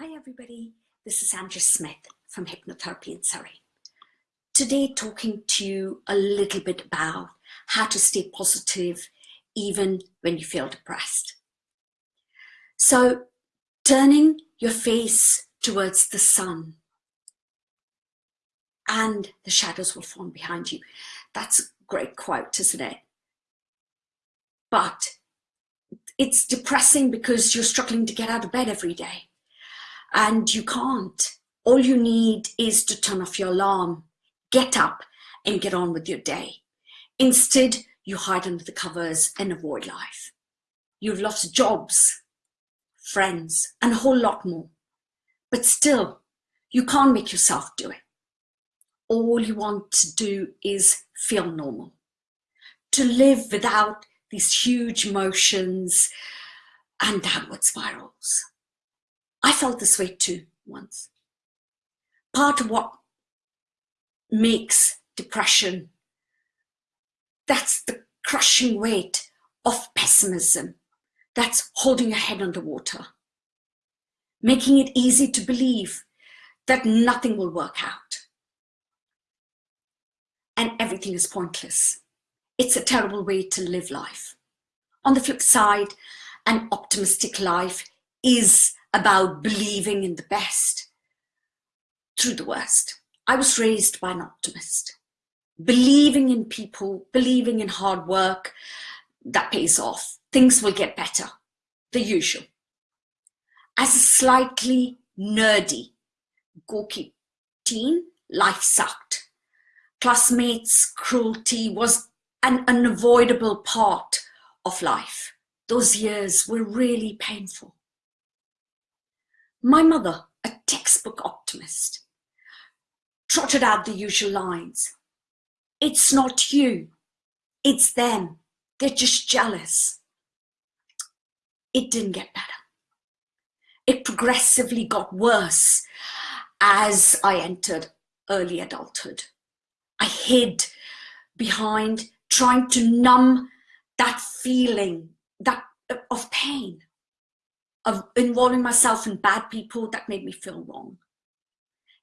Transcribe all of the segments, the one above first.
Hi everybody, this is Andrea Smith from Hypnotherapy in Surrey. Today talking to you a little bit about how to stay positive even when you feel depressed. So turning your face towards the sun and the shadows will form behind you. That's a great quote, isn't it? But it's depressing because you're struggling to get out of bed every day and you can't. All you need is to turn off your alarm, get up and get on with your day. Instead, you hide under the covers and avoid life. You've lost jobs, friends, and a whole lot more. But still, you can't make yourself do it. All you want to do is feel normal. To live without these huge emotions and downward spirals. I felt this way too once. Part of what makes depression, that's the crushing weight of pessimism. That's holding your head underwater. Making it easy to believe that nothing will work out. And everything is pointless. It's a terrible way to live life. On the flip side, an optimistic life is about believing in the best through the worst. I was raised by an optimist, believing in people, believing in hard work that pays off. Things will get better, the usual. As a slightly nerdy, gawky teen, life sucked. Classmates' cruelty was an unavoidable part of life. Those years were really painful. My mother, a textbook optimist, trotted out the usual lines. It's not you, it's them. They're just jealous. It didn't get better. It progressively got worse as I entered early adulthood. I hid behind trying to numb that feeling that of pain of involving myself in bad people that made me feel wrong.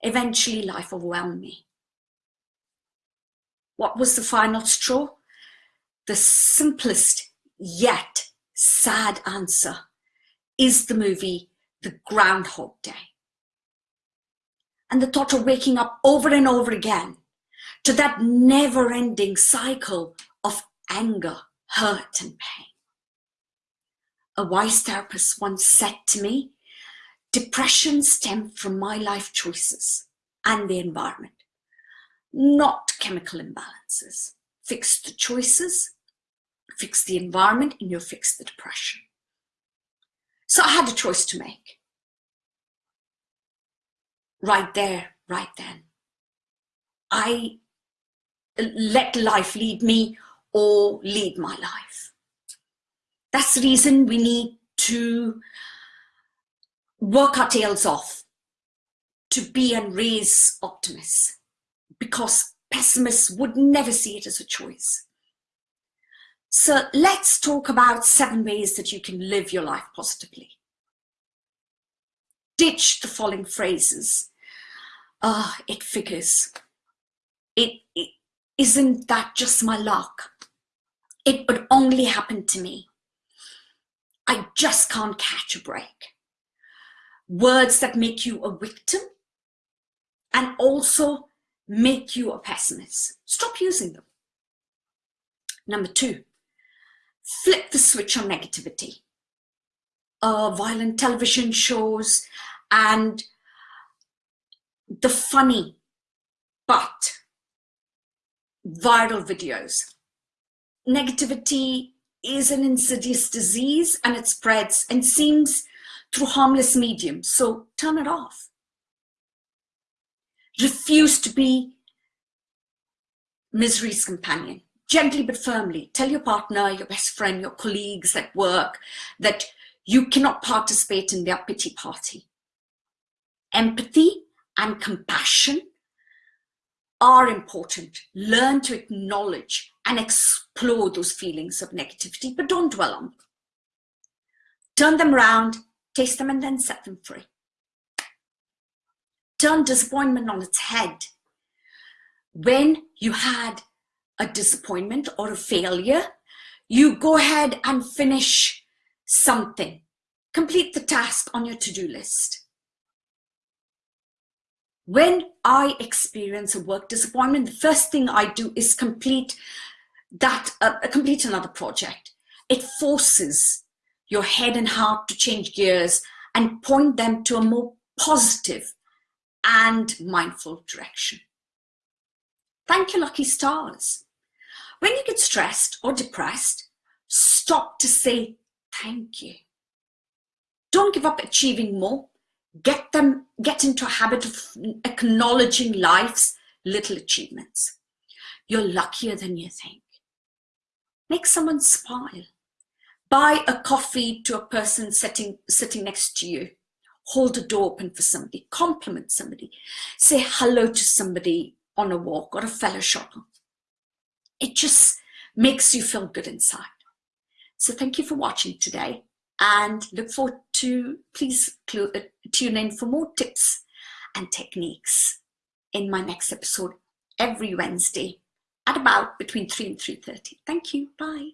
Eventually, life overwhelmed me. What was the final straw? The simplest yet sad answer is the movie The Groundhog Day. And the thought of waking up over and over again to that never ending cycle of anger, hurt, and pain. A wise therapist once said to me, depression stemmed from my life choices and the environment, not chemical imbalances. Fix the choices, fix the environment, and you'll fix the depression. So I had a choice to make. Right there, right then. I let life lead me or lead my life. That's the reason we need to work our tails off to be and raise optimists because pessimists would never see it as a choice. So let's talk about seven ways that you can live your life positively. Ditch the following phrases. Ah, uh, it figures. It, it isn't that just my luck. It would only happen to me. I just can't catch a break. Words that make you a victim and also make you a pessimist. Stop using them. Number two, flip the switch on negativity. Uh, violent television shows and the funny but viral videos. Negativity is an insidious disease and it spreads and seems through harmless mediums. So turn it off. Refuse to be misery's companion. Gently but firmly tell your partner, your best friend, your colleagues at work that you cannot participate in their pity party. Empathy and compassion are important. Learn to acknowledge and explore those feelings of negativity, but don't dwell on them. Turn them around, taste them, and then set them free. turn disappointment on its head. When you had a disappointment or a failure, you go ahead and finish something. Complete the task on your to-do list. When I experience a work disappointment, the first thing I do is complete that, uh, complete another project. It forces your head and heart to change gears and point them to a more positive and mindful direction. Thank your lucky stars. When you get stressed or depressed, stop to say thank you. Don't give up achieving more. Get them, get into a habit of acknowledging life's little achievements. You're luckier than you think. Make someone smile. Buy a coffee to a person sitting, sitting next to you. Hold a door open for somebody. Compliment somebody. Say hello to somebody on a walk or a fellow shopper. It just makes you feel good inside. So thank you for watching today and look forward to, please uh, tune in for more tips and techniques in my next episode every Wednesday at about between 3 and 3.30. Thank you. Bye.